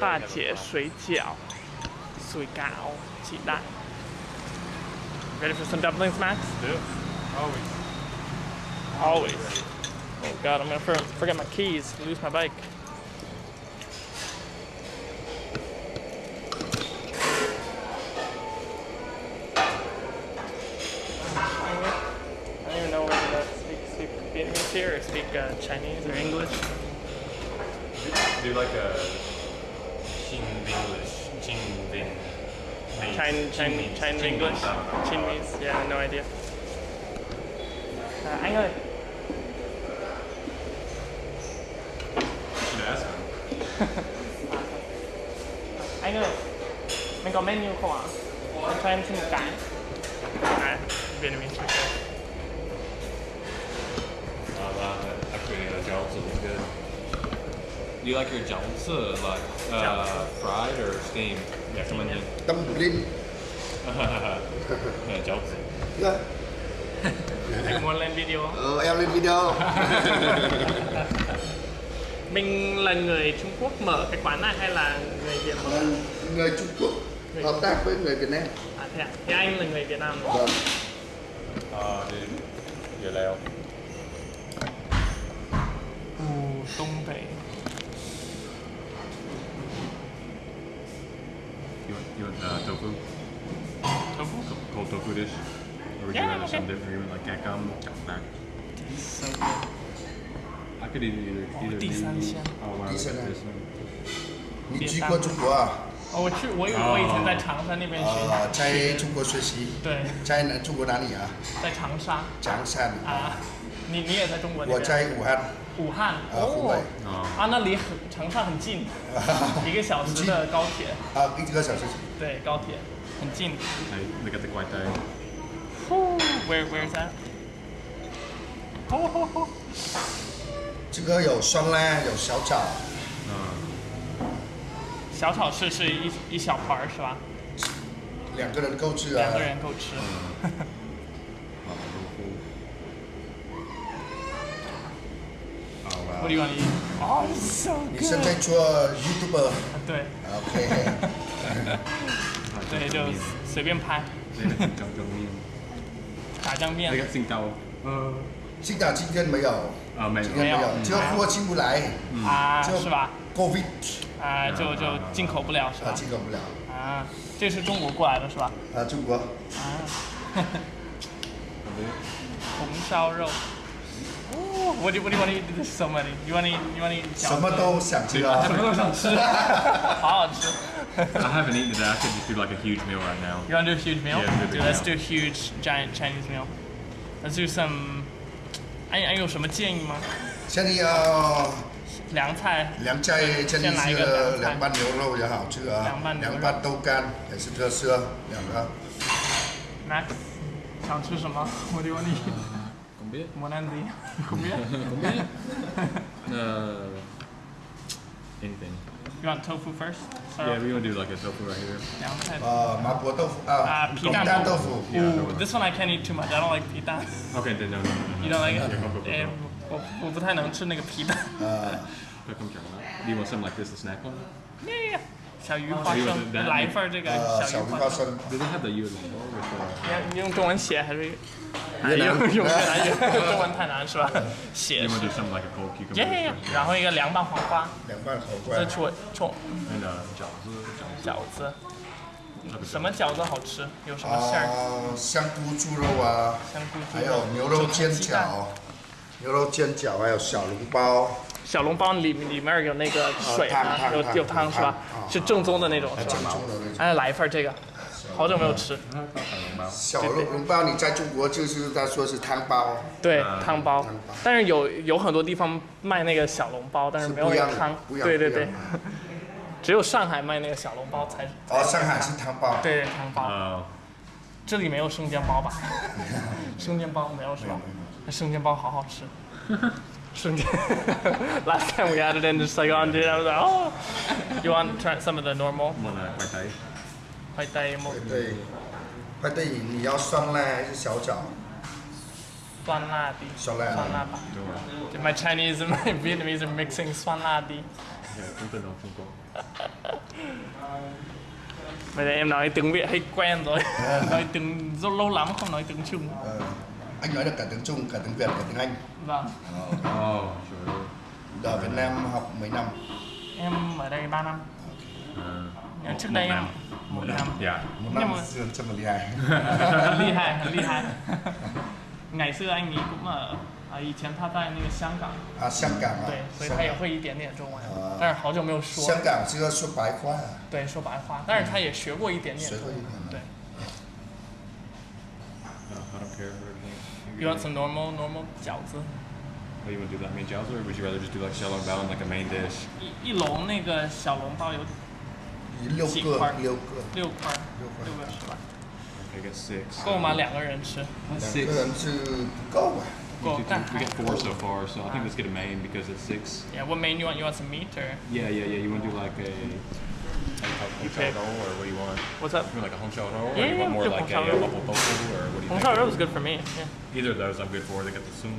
大姐水饺、水饺、鸡蛋。Ready for some dumplings, Max? Yeah. Always. Always. Oh God, I'm gonna for- forget my keys, lose my bike. Chin, Chin, Chin English, Chinese. Yeah, no idea. À, anh ơi, Should ask him. anh ơi, mình có menu không ạ? Anh cho em xin một cái. À, Vietnamese for sure. Uh, uh, actually, uh, jobs good. Do you like your jiaozi like uh, fried or steamed? Yeah, come on in. Tâm Yeah, jiaozi. Dạ. Anh muốn lên video không? Ờ, em lên video Mình là người Trung Quốc mở cái quán này hay là người Việt mở? Ờ, Người Trung Quốc hợp tác với người Việt Nam À thế à? Thì anh là người Việt Nam đúng không? Vâng Uh, dude, you're loud. Ồ, Đông 北. You want, you want uh, tofu? Tofu? Co- Cold tofu dish? Or would Yeah, you rather okay. some different? You want like gakam, chakbak? So good. I could eat either. either 第三鲜。Oh wow, Đi look xem at nào. this one. 你去过中国啊？哦，我去，我以我以前在长沙那边学呃，在中国学习，对，在哪中国哪里啊？在长沙长沙。啊。你你也在中国我？在武汉，武汉。啊，湖北哦。啊，那离很长沙很近，一个小时的高铁。啊，一个小时。对，高铁很近。Hey, look at the guai tai. Where where is that？哦哦哦。这个有酸辣，有小炒，小炒是是一一小盘儿是吧？两个人够吃啊两。个人够吃。Oh wow. What do you want to eat? Oh, it's so 你现在 good. 做 YouTuber，OK，对对，就随便拍，They got some jjajangmyeon. 炸酱面 got Singtao. Uh, 新港今天没有，uh, maybe. 今天没有，这个货进不来，啊，就是吧？，Covid 啊，就就进口不了是啊，吧？进口不了。啊，这是中国过来的是吧？啊，中国啊，红烧肉。哦，What do what do you want to eat? There's so many. You want to eat? You want to eat? 什么都想吃啊什。么都想吃，好好吃。 I haven't eaten today. I could just do like a huge meal right now. You want to do a huge meal? Yeah, do a big Dude, let's meal. do a huge, giant Chinese meal. Let's do some. 哎哎，有什么建议吗？现在要凉菜。凉菜，这里先来一是个凉菜凉拌牛肉也好吃啊，凉拌牛肉凉拌豆干也是特色，两个。 Max，想吃什么？What do you want to eat? Combien? Mon Andy. Combien? Uh, anything. You want tofu first? Yeah, Sorry. we want to do like a tofu right here. 凉菜。呃，麻婆豆腐啊啊，皮蛋蛋豆豆腐腐， Yeah, no Ooh, one. this one I can't eat too much. I don't like 皮蛋。 Okay, then no, no, no, no. You don't like it? Yeah, go, go, go, 哎 go.，我我不太能吃那个皮蛋。呃， Go, come check it out. Do you want something like this to snack on? Yeah. 小鱼花生，来一份这个呃，小小鱼花生。鱼花生，Do they have the Yulin with the... 你用中文写还是？用用越南语，中文太难是吧？写是 yeah. 然后一个凉拌黄瓜，凉拌口这罐，戳戳 And uh, 饺子，饺子。饺子。什么饺子好吃？有什么馅儿？啊，香菇猪肉啊，香菇猪还有牛肉煎饺，牛肉煎饺，还有小笼包，小笼包里里面有那个水汤吗？汤汤有有汤是吧？是正宗的那种是正吧？哎，来一份这个，好久没有吃。小笼笼包你在中国就是他说是汤包，对，啊汤包汤包，但是有有很多地方卖那个小笼包，但是没有汤。不一样对对对只有上海卖那个小笼包才。哦，上海是汤包，对汤包，Uh, 这里没有生煎包吧？生煎包没有是吧？那生煎包好好吃。Last time we had in just like on, dude. I was like, oh. You want to try some of the normal? Một là khoai tây. Khoai tây một. Khoai tây. Khoai tây, muốn xoăn la hay là nhỏ chảo? Xoăn la đi. Xoăn my Chinese and my Vietnamese are mixing xoăn la đi. Dạ, yeah, em nói tiếng Việt hay quen rồi. À. Nói tiếng rất lâu lắm không nói tiếng Trung. Uh anh nói được cả tiếng Trung, cả tiếng Việt, cả tiếng Anh. Vâng. Oh, sure. Ở Việt Nam học mấy năm? Em ở đây 3 năm. Uh, Trước đây em một năm. Yeah. Một Nhưng năm mà- Dương trăm ly hai. ly hại,很厉害。ngày xưa anh ấy cũng ở à, 以前他在那个香港， À,香港啊，对，所以香港他也会一点点中文啊，但是好久没有说香，港是要说白话啊，对，说白话，但是他也学过一点点学中文。过一点的对。 Uh, I don't care for everything. You want some normal normal 饺子？ What do you want to do? That main jiaozi, or would you rather just do like xiaolong bao and like a main dish? 一一笼那个小笼包有六个几块六个，六块，六块六个是吧？ Okay, I got six. 够吗？两个人吃？两个人是不够啊。够 We。但 get- we get four so far, so I think let's get a main because it's six. Yeah, what main you want? You want some meat or Yeah, yeah, yeah. You want to do like a like a pick. hong roll, or what do you want? what's up? You want like a hong shao roll, or Yeah, you yeah, want more do like hong a shao uh, roll. mapo tofu, or what do you Hong think? shao roll is good for me. Yeah. Either of those I'm good for. They got the sum.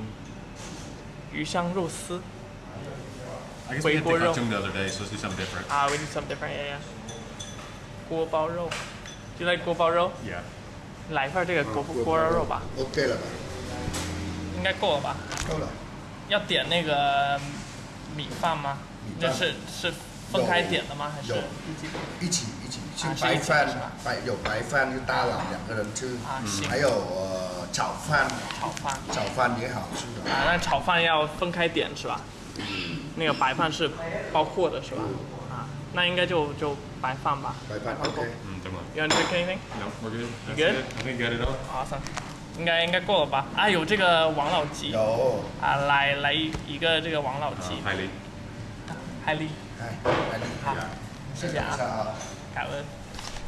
鱼香肉丝 I guess we had Wei guo the rou. the other day, so let's do something different. 啊，we do some different. Yeah, yeah. 锅包肉，Do you like 锅包肉？Yeah. 来一份这个锅锅包肉吧，OK 了吧？应该够了吧？够了。要点那个米饭吗？米饭这是是分开点的吗？还是一起？一起一起，啊像白饭是吧，白有白饭就大碗两个人吃，啊行还有呃炒饭，炒饭炒饭也好吃的。啊，那炒饭要分开点是吧？那个白饭是包括的是吧？啊，那应该就就白饭吧。白饭 OK，Mm, come on. You want to drink anything? No, we're good. That's good? I think you got it all. Awesome. 应该应该够了吧？啊，有这个王老吉有，啊，来来一一个这个王老吉.海丽，哎，来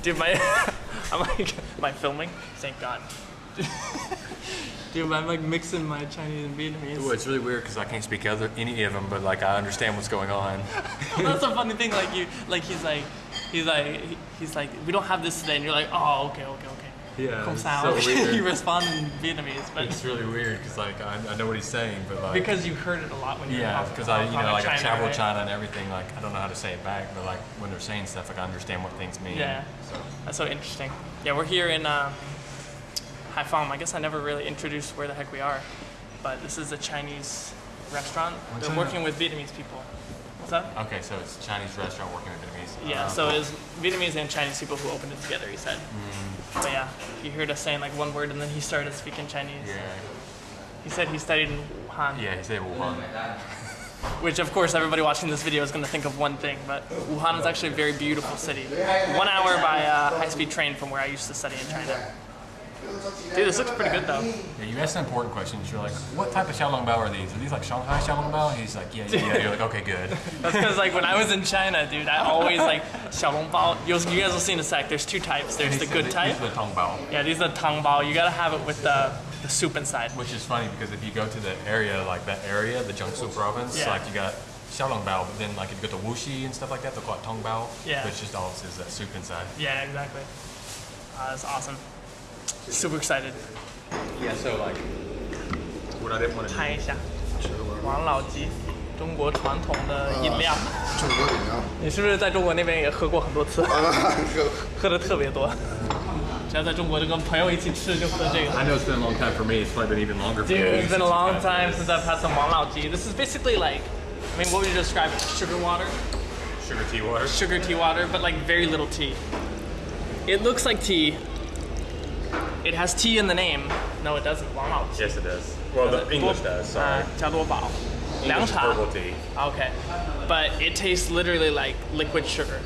Dude, my I'm like my filming. Thank God. Dude, I'm like mixing my Chinese and Vietnamese. Well, it's really weird because I can't speak other, any of them, but like I understand what's going on. well, that's a funny thing. Like you, like he's like, he's like, he's like, we don't have this today, and you're like, oh, okay, okay, okay. Yeah, it's sao. so you respond in Vietnamese, but It's really weird because like I, I know what he's saying, but like because you heard it a lot when you were yeah, because I you know like I China, travel right? China and everything. Like I don't know how to say it back, but like when they're saying stuff, like I understand what things mean. Yeah, so that's so interesting. Yeah, we're here in uh, Haiphong. I guess I never really introduced where the heck we are, but this is a Chinese restaurant. What's They're working with Vietnamese people. What's up? Okay, so it's a Chinese restaurant working with Vietnamese. Yeah, Uh, so it's Vietnamese and Chinese people who opened it together. He said. Mm. But yeah, he heard us saying like one word, and then he started speaking Chinese. yeah, He said he studied in Wuhan, yeah, he said Wuhan. which of course everybody watching this video is going to think of one thing, but Wuhan is actually a very beautiful city. One hour by uh, high-speed train from where I used to study in China. Dude, this looks pretty good though. Yeah, you asked an important question. You're like, what type of xiaolong bao are these? Are these like Shanghai xiaolong bao? He's like, yeah, yeah, yeah. You're like, okay, good. That's because like when I was in China, dude, I always like xiaolongbao. You you guys will see in a sec. There's two types. There's the good type. These are the tong bao. Yeah, these are the tang bao. You gotta have it with the the soup inside. Which is funny because if you go to the area, like that area, the Jiangsu province, Yeah. like you got xiaolong bao, but then like if you go to Wuxi and stuff like that, they'll call it tong bao. Yeah. Which just all is that soup inside. Yeah, exactly. Uh, that's awesome. Super excited. Yeah, so like, what I didn't want to 看一下，王老吉，中国传统的饮料。中国饮料。你是不是在中国那边也喝过很多次？啊，喝的特别多。只要在中国就跟朋友一起吃就喝这个。 I know it's been a long time for me. It's probably been even longer for Dude, you. it's been a since long you've had time since I've had some Wang Lao Ji. This is basically like, I mean, what would you describe it? Sugar water? this. Sugar tea water. Sugar tea water, but like very little tea. It looks like tea. It has tea in the name. No, it doesn't. Wang Lao Ji. Yes, it does. Well, the English does. Sorry. 啊，加多宝，凉 English is 茶。 herbal tea. Okay, but it tastes literally like liquid sugar.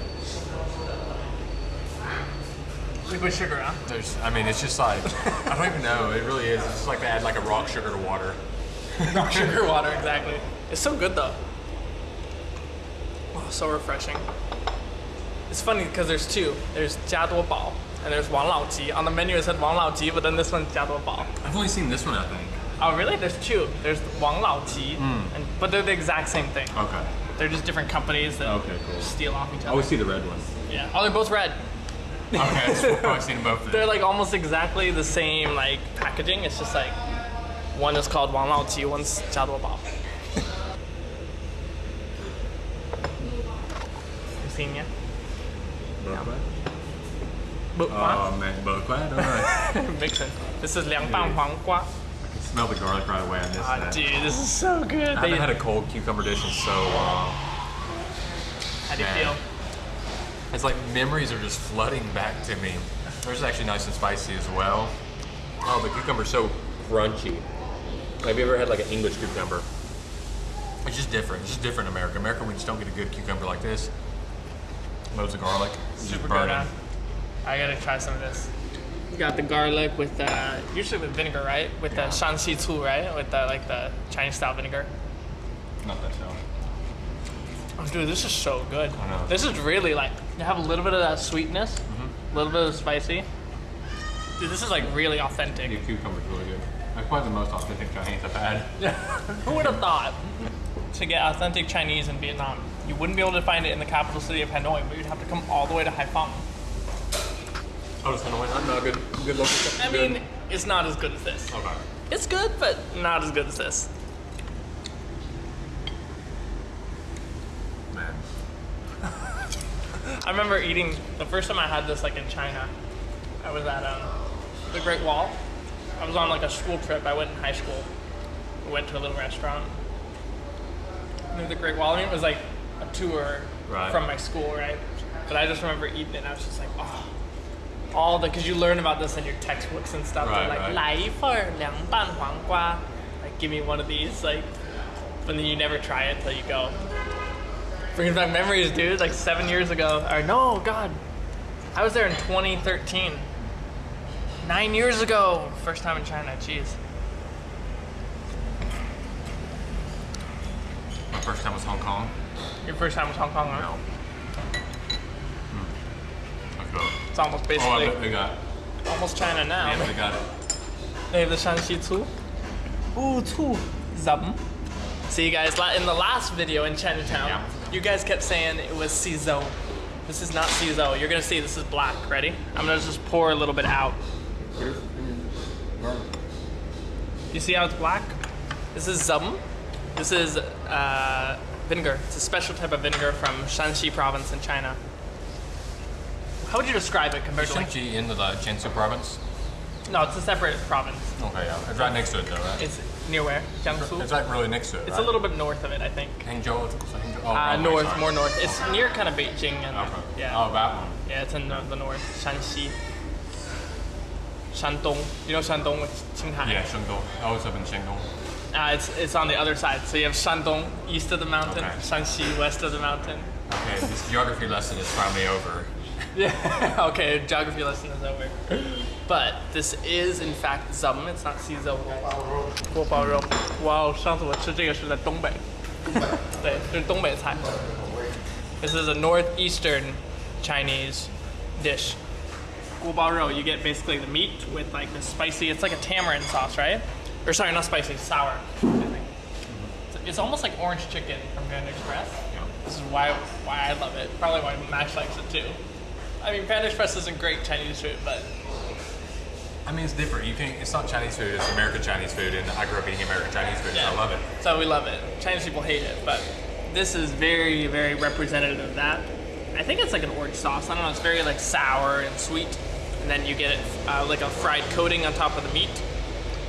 Liquid sugar, huh? There's, I mean, it's just like I don't even know. It really is. It's just like they add like a rock sugar to water. sugar water, exactly. It's so good though. Oh, so refreshing. It's funny because there's two. There's 加多宝 and there's Wang Lao Ji. On the menu it said Wang Lao Ji, but then this one's Jia Duo Bao. I've only seen this one, I think. Oh, really? There's two. There's Wang Lao Ji, mm. and, but they're the exact same thing. Okay. They're just different companies that okay, cool. steal off each other. I always see the red one. Yeah. Oh, they're both red. okay, I've seen both of them. They're like almost exactly the same like packaging. It's just like one is called Wang Lao Ji, one's Jia Duo Bao. Seen yet? No. Bự quá. Ờ, mẹ bự quá đúng rồi. Sense. This is liang bang huang quá. I can smell the garlic right away I missed Oh, dude, this is so good. I haven't had a cold cucumber dish in so long. How do you feel? It's like memories are just flooding back to me. This is actually nice and spicy as well. Oh, the cucumber's so crunchy. Have you ever had like an English cucumber? It's just different. It's just different in America. America, we just don't get a good cucumber like this. Loads of garlic. Super good huh? I gotta try some of this. You got the garlic with uh, usually with vinegar, right? With the shanxi cu, right? With the like the Chinese style vinegar. Not that sour. Oh, dude, this is so good. I know. This is really like you have a little bit of that sweetness, a Mm-hmm. little bit of spicy. Dude, this is like really authentic. The cucumber's really good. That's probably the most authentic Chinese I've had. Who would have thought to get authentic Chinese in Vietnam, you wouldn't be able to find it in the capital city of Hanoi, but you'd have to come all the way to Haiphong. Oh, it's Hanoi. I'm not good. Good looking. I mean, it's not as good as this. okay. It's good, but not as good as this. Man. I remember eating the first time I had this like in China. I was at um, the Great Wall. I was on like a school trip. I went in high school. We went to a little restaurant near the Great Wall. I mean, it was like a tour Right. from my school, right? But I just remember eating it. and I was just like, oh, all the because you learn about this in your textbooks and stuff. Right, They're like, right. 来一份儿凉拌黄瓜. Like, give me one of these. Like, but then you never try it till you go. Bringing back memories, dude. Like seven years ago. Or no, God. I was there in 2013. Nine years ago. First time in China. Jeez. My first time was Hong Kong. Your first time was Hong Kong, huh? No. It's almost Oh, I basically bet they got. almost China now. Yeah, they got it. They have the Shanxi Cu. Ooh, Cu. Zam. See, you guys, in the last video in Chinatown, Yeah. You guys kept saying it was Cizo. This is not Cizo. You're gonna see this is black. Ready? I'm gonna just pour a little bit out. You see how it's black? This is Zum. This is uh, vinegar. It's a special type of vinegar from Shanxi province in China. How would you describe it compared to like? In the Jiangsu province. No, it's a separate province. Okay, yeah. It's right next to it though, right? It's near where? Jiangsu? It's like really next to it. It's a little bit north of it, I think. Hangzhou. Hangzhou. Oh, Uh, okay, north, sorry. more north. It's near kind of Beijing and Okay. yeah, Oh, that one. yeah, it's in the, the north. Shanxi, Shandong. You know Shandong, it's Qinghai. Yeah, Shandong. I was up in Shandong. Uh, it's it's on the other side. So you have Shandong east of the mountain, Okay. Shanxi west of the mountain. Okay, this geography lesson is finally over. Yeah. okay, geography lesson is over. But this is in fact zum. It's not see zum. 锅包肉。哇哦，上次我吃这个是在东北。对，这是东北菜。This is a northeastern Chinese dish. 锅包肉, you get basically the meat with like the spicy. It's like a tamarind sauce, right? Or sorry, not spicy, sour. It's almost like orange chicken from Panda Express. This is why why I love it. Probably why Max likes it too. I mean, Panda Express isn't great Chinese food, but I mean, it's different. You can. It's not Chinese food. It's American Chinese food, and I grew up eating American Chinese food. yeah, So I love it. So we love it. Chinese people hate it, but this is very, very representative of that. I think it's like an orange sauce. I don't know. It's very like sour and sweet, and then you get it uh, like a fried coating on top of the meat.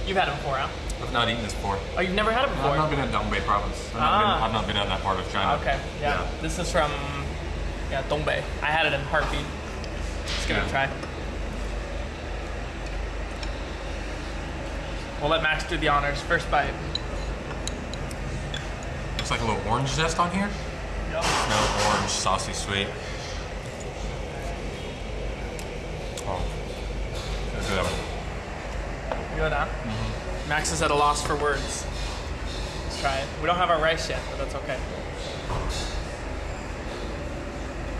You've had it before, huh? I've not eaten this before. Oh, you've never had it before? I've not been in Dongbei province. I've, not Ah. been, I've not been in that part of China. Okay, yeah. This is from yeah Dongbei. I had it in Harbin. Let's give it a try. We'll let Max do the honors. First bite. Looks like a little orange zest on here. Yep. No orange, saucy, sweet. Oh, that's good. Good, huh? Mm-hmm. Max is at a loss for words. Let's try it. We don't have our rice yet, but that's okay.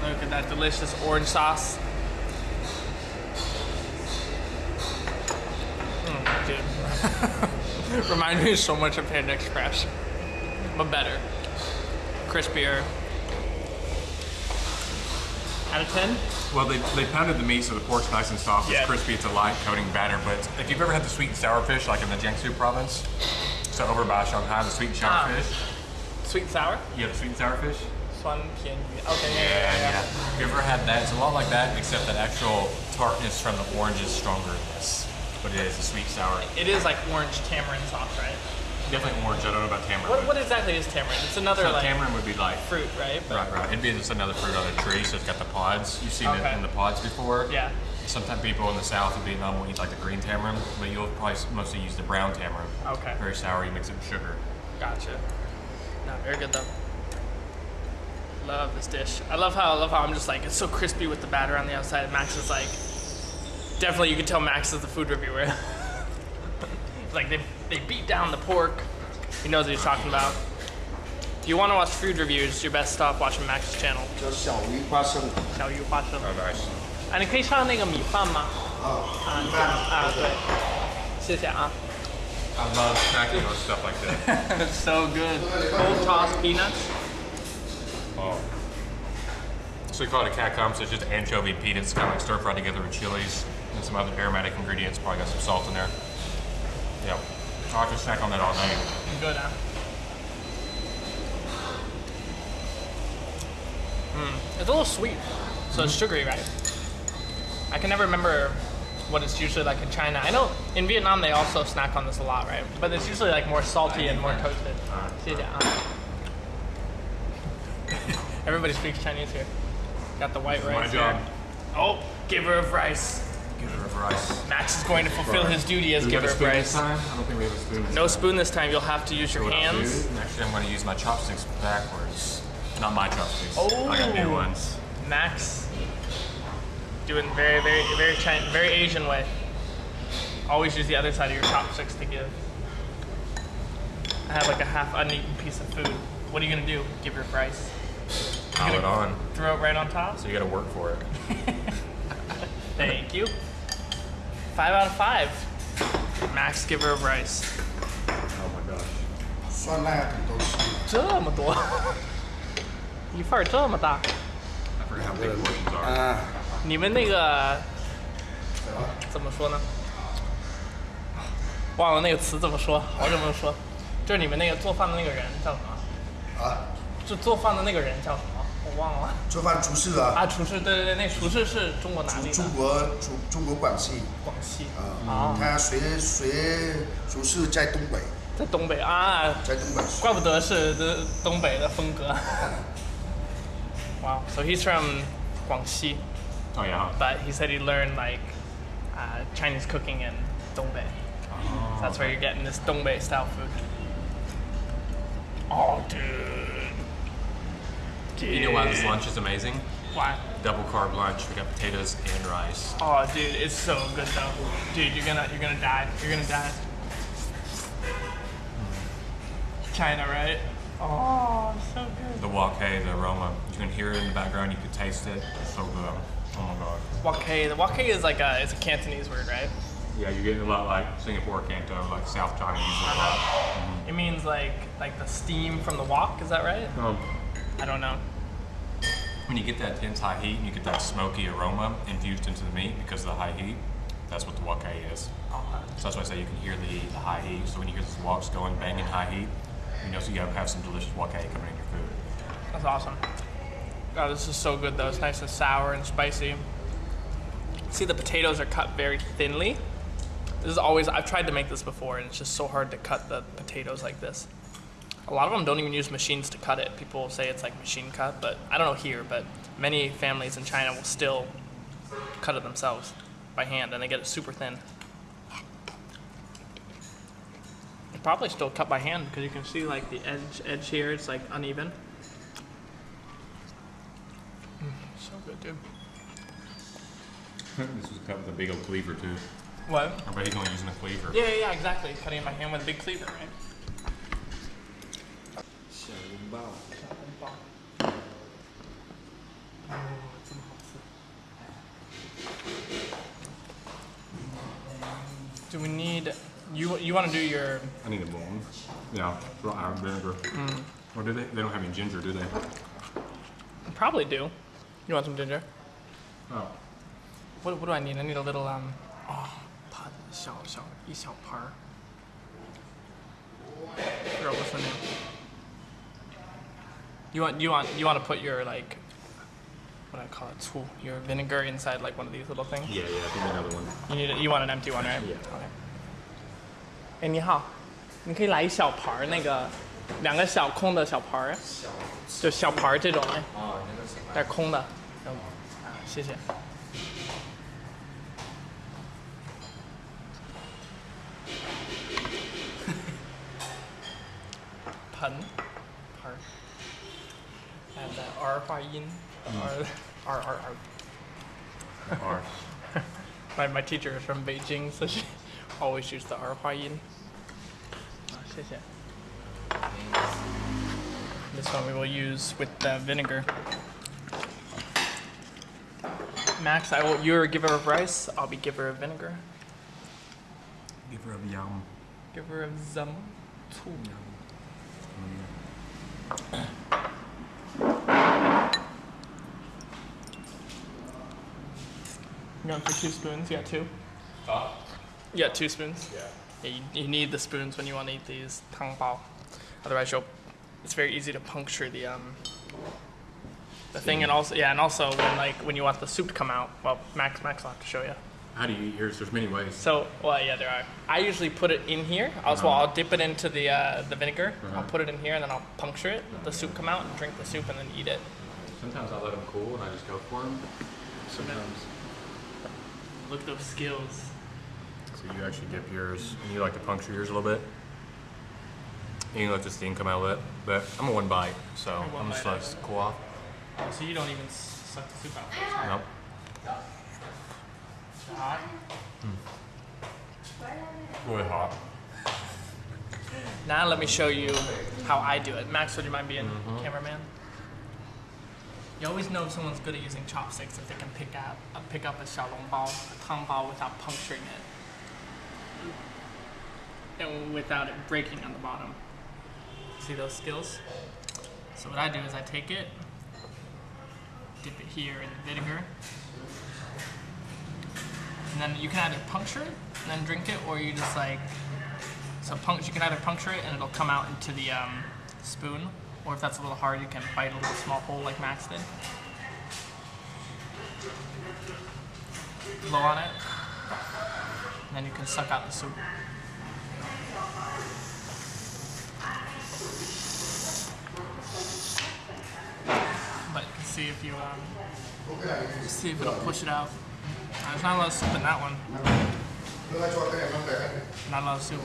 Look at that delicious orange sauce. Mm, dude. Reminds me so much of Panda Express, but better, crispier. Out of 10? Well, they, they pounded the meat so the pork's nice and soft. It's crispy, it's a light coating batter. But if you've ever had the sweet and sour fish, like in the Jiangsu province, so over by Shanghai, the sweet and sour fish. Sweet and sour? Yeah, the sweet and sour fish. Fun, okay, yeah, yeah, yeah. yeah. If you ever had that, it's a lot like that, except that actual tartness from the orange is stronger in this. But it is a sweet sour. It is like orange tamarind sauce, right? Definitely orange. I don't know about tamarind. What, what exactly is tamarind? It's another so like tamarind would be like fruit, right? But- Right, right. It'd be just another fruit on a tree, so it's got the pods. You've seen Okay. it in the pods before. Yeah. Sometimes people in the south of Vietnam will eat like the green tamarind, but you'll probably mostly use the brown tamarind. Okay. Very sour. You mix it with sugar. Gotcha. No, very good though. Love this dish. I love how I love how I'm just like it's so crispy with the batter on the outside. And Max is like definitely you can tell Max is the food reviewer. like they they beat down the pork. He knows what he's talking about. If you want to watch food reviews, your best stop watching Max's channel. 叫小鱼花生，小鱼花生。 Oh, nice. 啊，你可以上那个米饭吗？啊，啊，米饭，啊，对，谢谢啊。 I love snacking on stuff like that. It's so good. Cold tossed peanuts. oh. So we call it a catcom, so it's just anchovy peanuts, kind of like stir fried together with chilies and some other aromatic ingredients. Probably got some salt in there. Yeah. I'll just snack on that all night. Good, huh? Mm. It's a little sweet, so mm it's sugary, right? I can never remember what it's usually like in China. I know in Vietnam they also snack on this a lot, right? But it's usually like more salty and more toasted. Everybody speaks Chinese here. Got the white rice. My job. Here. Oh, giver of rice. Give it a rice. Max is going to fulfill his duty as Do we have giver of spoon rice. this time? I don't think we have a spoon this No time. spoon this time. You'll have to use your hands. Actually, I'm going to use my chopsticks backwards. Not my chopsticks. Oh. I got new oh, ones. Max doing very, very, very China, very Asian way. Always use the other side of your chopsticks to give. I have like a half uneaten piece of food. What are you gonna do? Give your rice? Pile it on. Throw it right on top? So you got to work for it. Thank you. Five out of five. Max giver of rice. Oh my gosh. 酸辣土豆丝，这么多，一份儿这么大。I forgot how big portions are. 啊，你们那个怎么说呢？忘了那个词怎么说，好久没有说。就是你们那个做饭的那个人叫什么？啊，就做饭的那个人叫什么？我忘了。做饭厨师啊，啊，厨师，对对对，那厨师是中国哪里？中国中中国广西广西啊，他学学厨师在东北，在东北啊，在东北怪不得是这东北的风格。wow, so he's from 广西 Oh yeah. but he said he learned like uh, Chinese cooking in Dongbei. So that's where you're getting this Dongbei style food. Oh, dude. Dude. You know why this lunch is amazing? Why? Double carb lunch. We got potatoes and rice. Oh, dude, it's so good though. Dude, you're gonna you're gonna die. You're gonna die. China, right? Oh, so good. The wok hei, the aroma. You can hear it in the background. You can taste it. It's so good. Oh my god. Wok hei. The wok hei is like a it's a Cantonese word, right? Yeah, you're getting a lot like Singapore Canto, like South China uses it a lot. It means like like the steam from the wok. Is that right? Um, I don't know. when you get that intense high heat and you get that smoky aroma infused into the meat because of the high heat, that's what the wok is. Oh, so that's why I say you can hear the, the high heat. So when you hear those woks going banging high heat, you know so you have some delicious wok coming in your food. That's awesome. Oh, this is so good though. It's nice and sour and spicy. See, the potatoes are cut very thinly. This is always, I've tried to make this before and it's just so hard to cut the potatoes like this. A lot of them don't even use machines to cut it. People say it's like machine cut, but I don't know here, but many families in China will still cut it themselves by hand and they get it super thin. They Probably still cut by hand because you can see like the edge edge here, it's like uneven. Mm, so good, dude. this was cut with a big old cleaver too. What? I bet he's only using a cleaver. Yeah, yeah, yeah, exactly. Cutting it by hand with a big cleaver, right? 小笼包，Oh, Do we need you? You want to do your? I need a bowl. Yeah, raw iron vinegar. Or do they? They don't have any ginger, do they? Probably do. You want some ginger? Oh. What, what do I need? I need a little um. Oh, 它小小一小盘儿。Forgot what's the name. You want you want you want to put your like what I call it, 醋, your vinegar inside like one of these little things. Yeah, yeah, I think another one. You need a, you want an empty one, right? Yeah. Okay. 哎，你好，你可以来一小盘儿那个，两个小空的小盘儿，就小盘儿这种哎，哦，那个是带空的。嗯啊，谢谢。盆，盆儿， 还有在 R 化音，R R R R。 R. My my teacher is from Beijing, so she always used the R 化音。啊，谢谢。This one we will use with the vinegar. Max, I will. You're a giver of rice. I'll be giver of vinegar. Give her a yum. Giver of zum. 醋。 You for two spoons? You got two? You got two spoons? Yeah. Yeah, you, you need the spoons when you want to eat these tang bao. Otherwise, you'll. It's very easy to puncture the um. The thing, and also yeah, and also when like when you want the soup to come out, well, Max Max will have to show you. How do you eat yours? There's many ways. So, well, yeah, there are. I usually put it in here. Also, well, I'll dip it into the uh, the vinegar. I'll put it in here, and then I'll puncture it. Let the soup come out, and drink the soup, and then eat it. Sometimes I let them cool and I just go for them. Sometimes. Look at those skills. So you actually dip yours, and you like to puncture yours a little bit. And you let the steam come out a little bit. But I'm a one bite, so one I'm just it cool off. Oh, so you don't even suck the soup out. Nope. Hot. Hmm. Really hot. Now let me show you how I do it. Max, would you mind being mm-hmm. cameraman? You always know if someone's good at using chopsticks if they can pick out uh, pick up a xiaolong bao, a tang bao without puncturing it. And without it breaking on the bottom. See those skills? So what I do is I take it, dip it here in the vinegar, and then you can either puncture it and then drink it, or you just like so punct- you can either puncture it and it'll come out into the um, spoon, or if that's a little hard, you can bite a little small hole like Max did. Blow on it, and then you can suck out the soup. But you can see if you um, see if it'll push it out. Uh, There's not a lot of soup in that one. Not a lot of soup.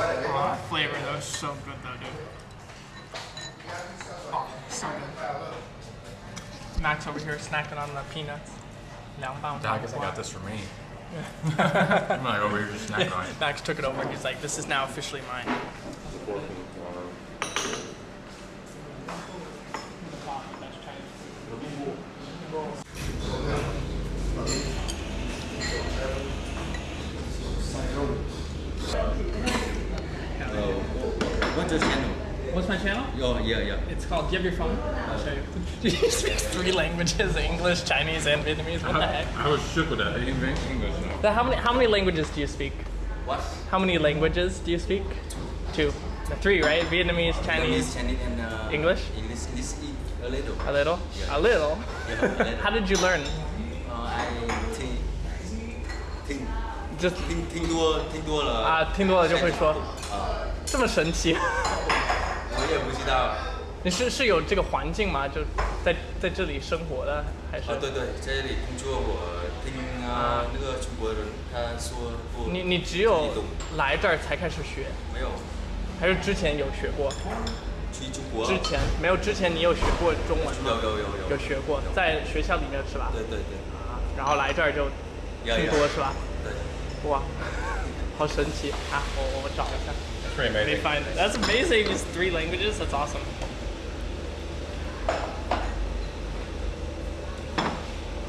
Oh, that flavor though is so good though, dude. Oh, so good. Max over here snacking on the peanuts. 两磅 I'm bound. guess I got this for me. I'm not over here just snacking on it. Max took it over. and He's like, "This is now officially mine." What's your channel? What's my channel? Oh, yeah, yeah. It's called. Do you have your phone? I'll show you. Do you speak three languages: English, Chinese, and Vietnamese? What the heck? I was shook with that. I didn't drink English now. So how many how many languages do you speak? What? How many languages do you speak? Two. No, Three, right? Vietnamese, Chinese, Chinese, Chinese, and uh, English? English, English, a little. a little. Yeah. A little. Yeah, a little. How did you learn? Uh, I 听听 Just 听听多听多了啊，听多了就会说，啊，这么神奇。 我也不知道。你是是有这个环境吗？就在在这里生活的，还是？啊，对对，在这里工作，我听啊那个中国人他说过，你你只有来这儿才开始学，没有还是之前有学过？去中国？之前没有，之前你有学过中文吗？有有有有有学过，在学校里面是吧？对对对，啊，然后来这儿就听要要多是吧？对。哇，好神奇啊！我我我找一下。That's pretty They find it. That's amazing. It's three languages. That's awesome.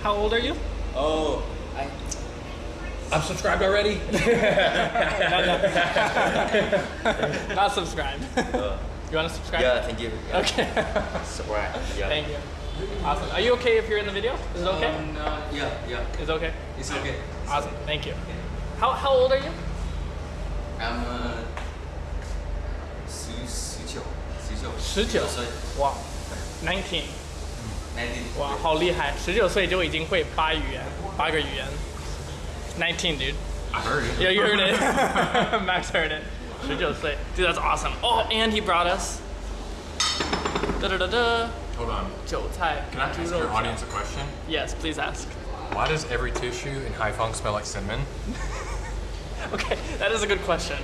How old are you? Oh, I I'm subscribed already. Not subscribed. uh, You want to subscribe? yeah, thank you. Yeah. Okay. Subscribe. Yeah. Thank you. Awesome. Are you okay if you're in the video? Is it okay? Um, uh, yeah, yeah. It's okay. It's okay. Awesome. Thank you. How how old are you? I'm uh, 十十九，十 九，十九岁哇，nineteen， ，nineteen，哇，好厉害！十九岁就已经会八语言，八个语言。Nineteen, dude. I heard it. Yeah, you heard it. Max heard it. 十九岁，dude, that's awesome. Oh, and he brought us. Da da da da. Hold on. 韭菜 Can I 猪 ask 肉 your 酱 audience a question? Yes, please ask. Why does every tissue in Haiphong smell like cinnamon? Okay, that is a good question.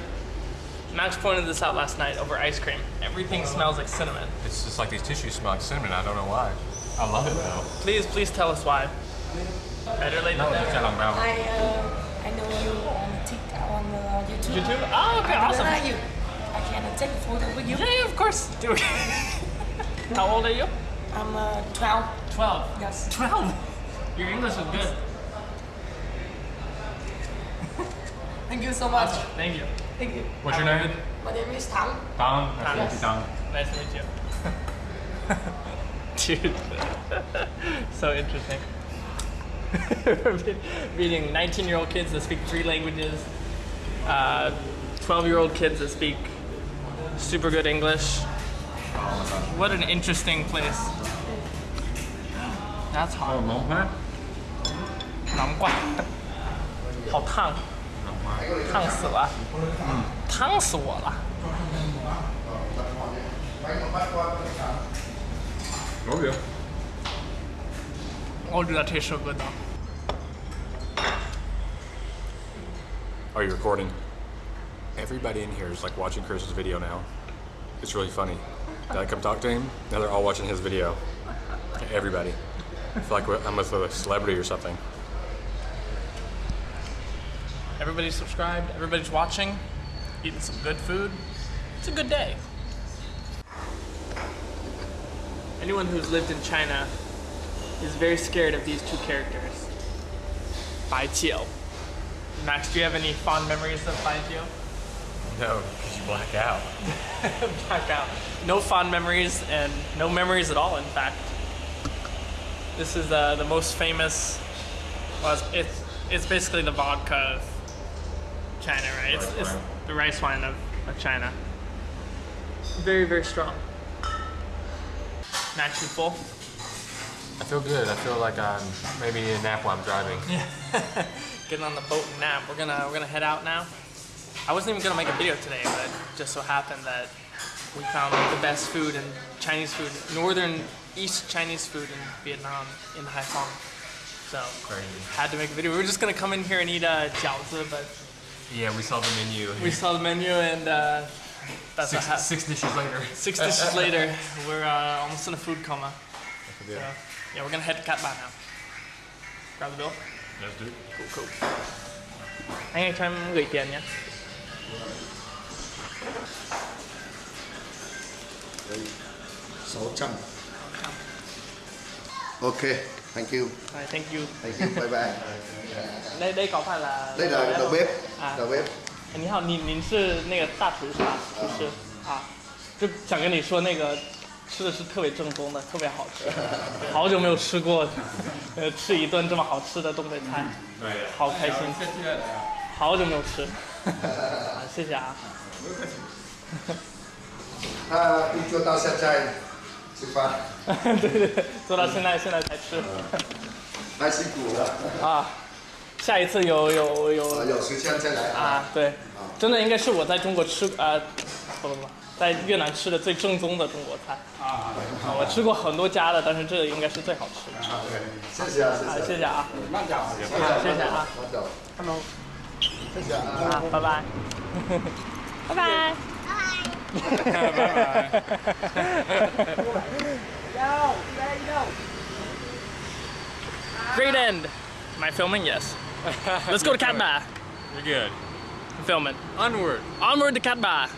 Max pointed this out last night over ice cream. Everything smells like cinnamon. It's just like these tissues smell like cinnamon. I don't know why. I love it though. Please, please tell us why. Better late than never. about. I uh, I know you on TikTok on uh, YouTube. YouTube? Oh, okay, I awesome. like you. I can take a photo with you. Yeah, yeah, of course. Do it. How old are you? I'm uh, 12. 12. Yes. 12? Your English is good. Thank you so much. Thank you. Thank you. What's your name? My name is Tang. Dong. Nice to meet Yes. you, Dong. Nice to meet you. Dude, so interesting. Meeting 19 year old kids that speak three languages, 12 year old kids that speak super good English. What an interesting place. That's hot. 难怪，好烫， 烫死了，烫死我了。 Oh yeah. Oh, dude, that tastes so good though. Are you recording? Everybody in here is like watching Chris's video now. It's really funny. Did I come talk to him? Now they're all watching his video. Everybody. I feel like I'm with a celebrity or something. Everybody's subscribed, everybody's watching, eating some good food. It's a good day. Anyone who's lived in China is very scared of these two characters. Bai Jiu. Max, do you have any fond memories of Bai Jiu? No, because you black out. Back out. No fond memories and no memories at all, in fact. This is uh, the most famous, well, it's, it's, basically the vodka China, right? It's, it's the rice wine of, of China. Very, very strong. Max, you full? I feel good. I feel like I'm maybe a nap while I'm driving. Yeah. Getting on the boat and nap. We're gonna we're gonna head out now. I wasn't even gonna make a video today, but just so happened that we found the best food and Chinese food, northern East Chinese food in Vietnam in Haiphong. So Crazy. had to make a video. We were just gonna come in here and eat a uh, jiaozi, but Yeah, we saw the menu. we saw the menu and uh, that's what six, happened. six dishes later. Six dishes later, we're uh, almost in a food coma. So, yeah, we're gonna head to Cat Ba now. Grab the bill. Let's do it. Cool, cool. Anh ơi, cho em gửi tiền nhé. sáu trăm ok thank you. Rồi, thank you. thank you. Bye bye. Đây đây có phải là đây là đầu bếp À. đầu bếp 你好，你您是那个大厨是吧？厨师。啊，就想跟你说那个吃的是特别正宗的，特别好吃，好久没有吃过，呃，吃一顿这么好吃的东北菜，好开心，好久没有吃，啊，谢谢啊。他 一做到现在吃饭。对对对，做到现在现在才吃。太辛苦了。啊，下一次有有有。啊有时间再来。啊啊，对，真的应该是我在中国吃呃，不不不，在越南吃的最正宗的中国菜。啊。我吃过很多家的，但是这个应该是最好吃的。谢谢啊谢啊，谢谢谢啊，慢点谢谢啊。慢走，Hello，谢谢啊。啊，拜拜，拜拜。Great end. Am I filming? Yes. Let's go to Cat Ba. You're good. I'm filming. Onward. Onward to Cat Ba.